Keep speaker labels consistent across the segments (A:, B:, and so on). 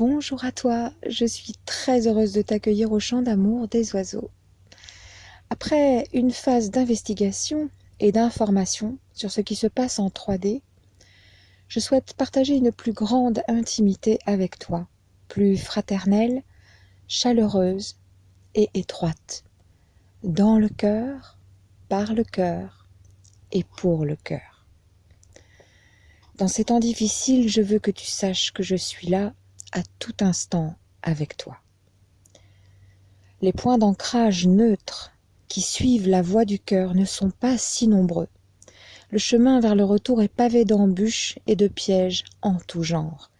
A: Bonjour à toi, je suis très heureuse de t'accueillir au champ d'amour des oiseaux. Après une phase d'investigation et d'information sur ce qui se passe en 3D, je souhaite partager une plus grande intimité avec toi, plus fraternelle, chaleureuse et étroite, dans le cœur, par le cœur et pour le cœur. Dans ces temps difficiles, je veux que tu saches que je suis là à tout instant avec toi. Les points d'ancrage neutres qui suivent la voie du cœur ne sont pas si nombreux. Le chemin vers le retour est pavé d'embûches et de pièges en tout genre,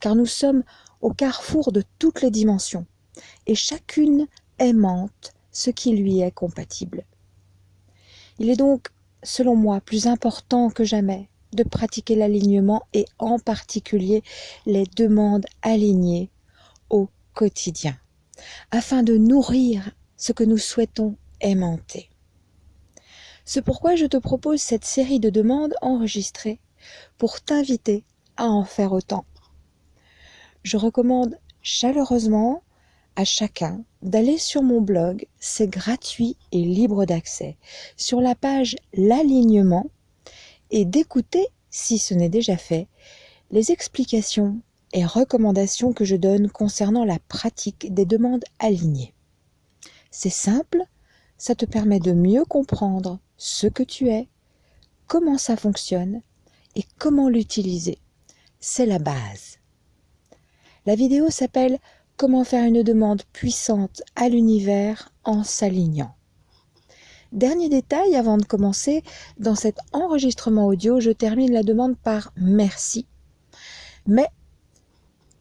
A: car nous sommes au carrefour de toutes les dimensions, et chacune aimante ce qui lui est compatible. Il est donc, selon moi, plus important que jamais de pratiquer l'alignement et en particulier les demandes alignées au quotidien, afin de nourrir ce que nous souhaitons aimanter. C'est pourquoi je te propose cette série de demandes enregistrées pour t'inviter à en faire autant. Je recommande chaleureusement à chacun d'aller sur mon blog, c'est gratuit et libre d'accès, sur la page L'alignement et d'écouter, si ce n'est déjà fait, les explications et recommandations que je donne concernant la pratique des demandes alignées. C'est simple, ça te permet de mieux comprendre ce que tu es, comment ça fonctionne et comment l'utiliser. C'est la base. La vidéo s'appelle Comment faire une demande puissante à l'univers en s'alignant. Dernier détail avant de commencer, dans cet enregistrement audio, je termine la demande par merci. Mais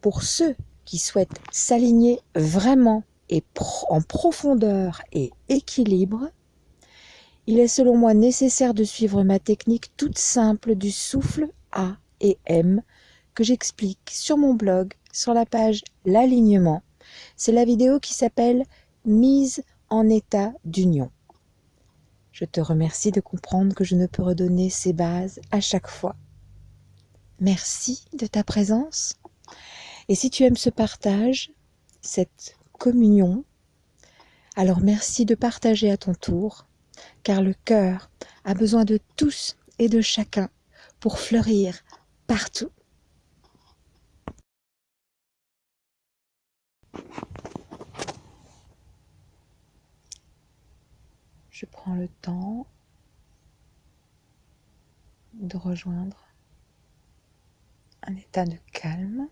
A: pour ceux qui souhaitent s'aligner vraiment et en profondeur et équilibre, il est selon moi nécessaire de suivre ma technique toute simple du souffle A et M que j'explique sur mon blog sur la page L'alignement. C'est la vidéo qui s'appelle Mise en état d'union. Je te remercie de comprendre que je ne peux redonner ces bases à chaque fois. Merci de ta présence. Et si tu aimes ce partage, cette communion, alors merci de partager à ton tour, car le cœur a besoin de tous et de chacun pour fleurir partout. Je prends le temps de rejoindre un état de calme.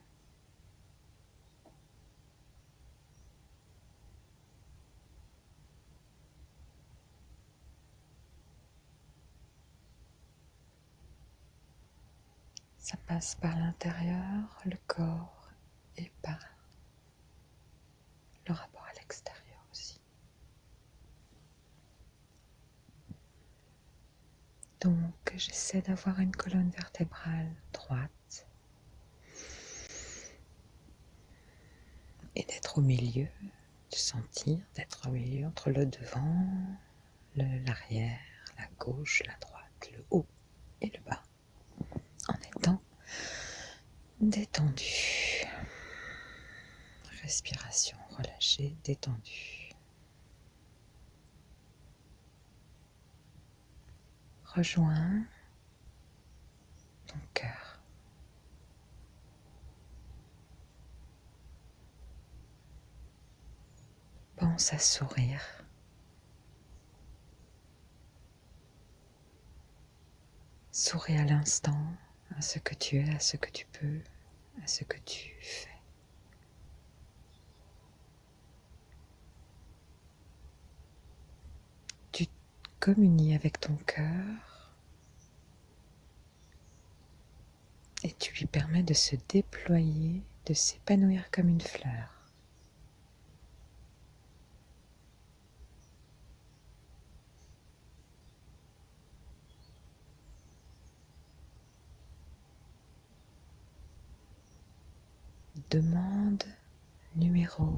A: Ça passe par l'intérieur, le corps et par le rapport à l'extérieur. Donc j'essaie d'avoir une colonne vertébrale droite et d'être au milieu, de sentir d'être au milieu entre le devant, l'arrière, la gauche, la droite, le haut et le bas, en étant détendu. Respiration relâchée, détendue. Rejoins ton cœur. Pense à sourire. Souris à l'instant, à ce que tu es, à ce que tu peux, à ce que tu fais. Communie avec ton cœur et tu lui permets de se déployer, de s'épanouir comme une fleur. Demande numéro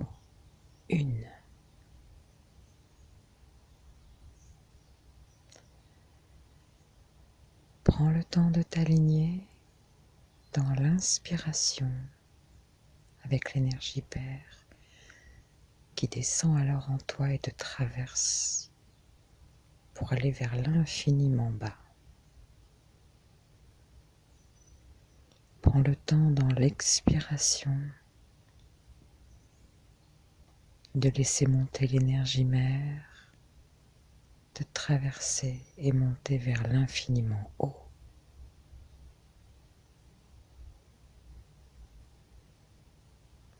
A: une. Prends le temps de t'aligner dans l'inspiration avec l'énergie Père qui descend alors en toi et te traverse pour aller vers l'infiniment bas. Prends le temps dans l'expiration de laisser monter l'énergie mère, de traverser et monter vers l'infiniment haut.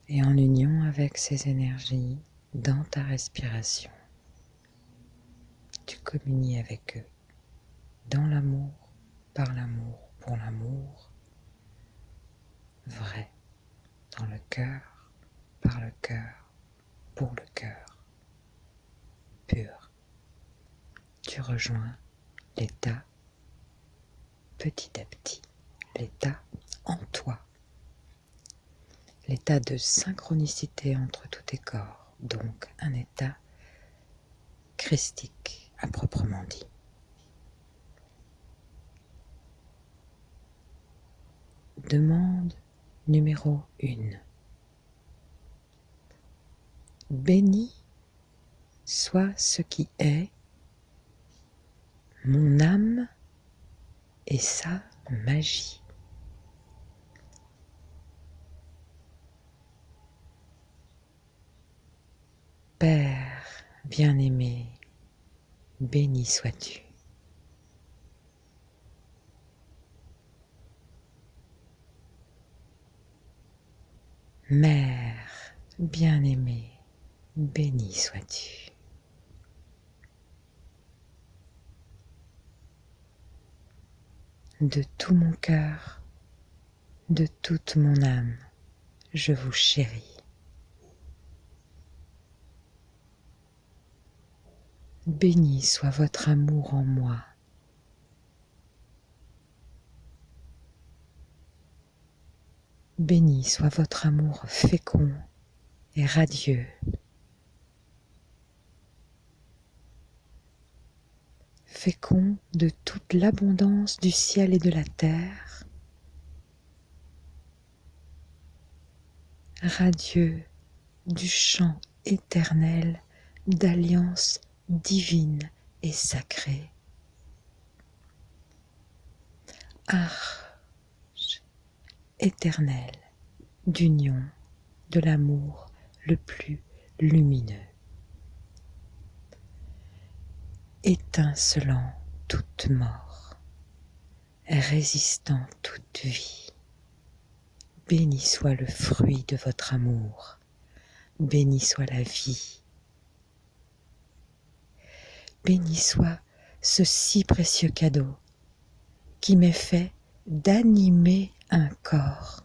A: Et en union avec ces énergies, dans ta respiration, tu communies avec eux, dans l'amour, par l'amour, pour l'amour, vrai, dans le cœur, par le cœur, pour le cœur pur. Tu rejoins l'état petit à petit, l'état en toi, l'état de synchronicité entre tous tes corps, donc un état christique à proprement dit. Demande numéro 1. Béni soit ce qui est, mon âme et sa magie. Père bien-aimé, béni sois-tu. Mère bien-aimée, béni sois-tu. De tout mon cœur, de toute mon âme, je vous chéris. Béni soit votre amour en moi. Béni soit votre amour fécond et radieux. fécond de toute l'abondance du ciel et de la terre, radieux du chant éternel d'alliance divine et sacrée. Arche éternel d'union de l'amour le plus lumineux. étincelant toute mort, résistant toute vie. Béni soit le fruit de votre amour, béni soit la vie. Béni soit ce si précieux cadeau qui m'est fait d'animer un corps.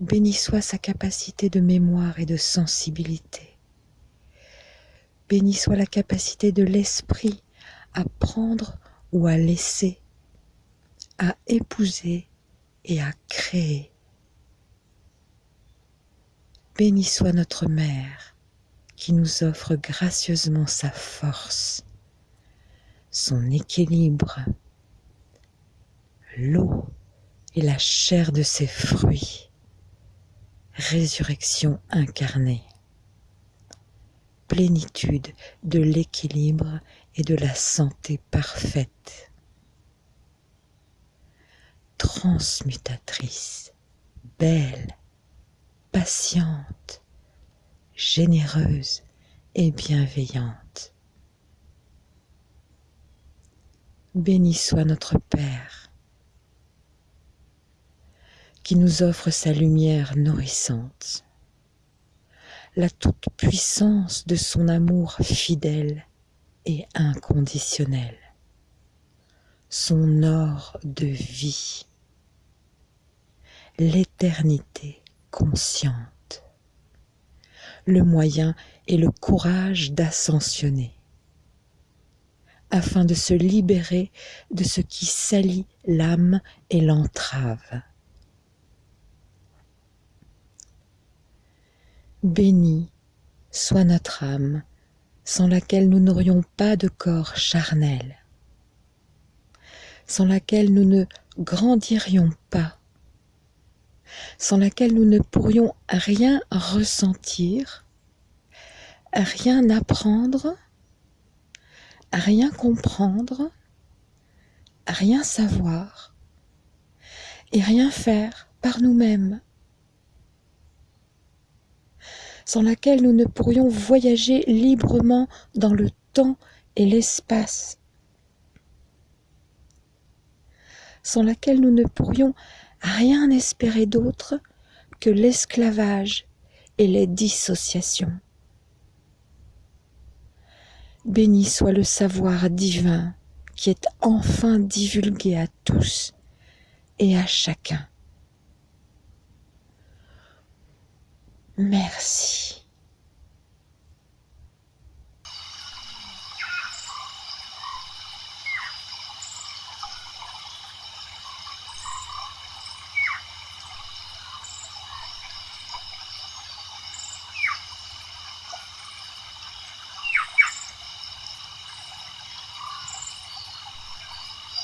A: Béni soit sa capacité de mémoire et de sensibilité Béni soit la capacité de l'esprit à prendre ou à laisser, à épouser et à créer. Béni soit notre Mère qui nous offre gracieusement sa force, son équilibre, l'eau et la chair de ses fruits, résurrection incarnée. Plénitude de l'équilibre et de la santé parfaite. Transmutatrice, belle, patiente, généreuse et bienveillante. Béni soit notre Père qui nous offre sa lumière nourrissante la toute-puissance de son amour fidèle et inconditionnel, son or de vie, l'éternité consciente, le moyen et le courage d'ascensionner, afin de se libérer de ce qui salit l'âme et l'entrave. Béni soit notre âme, sans laquelle nous n'aurions pas de corps charnel, sans laquelle nous ne grandirions pas, sans laquelle nous ne pourrions rien ressentir, rien apprendre, rien comprendre, rien savoir et rien faire par nous-mêmes, sans laquelle nous ne pourrions voyager librement dans le temps et l'espace, sans laquelle nous ne pourrions rien espérer d'autre que l'esclavage et les dissociations. Béni soit le savoir divin qui est enfin divulgué à tous et à chacun. Merci.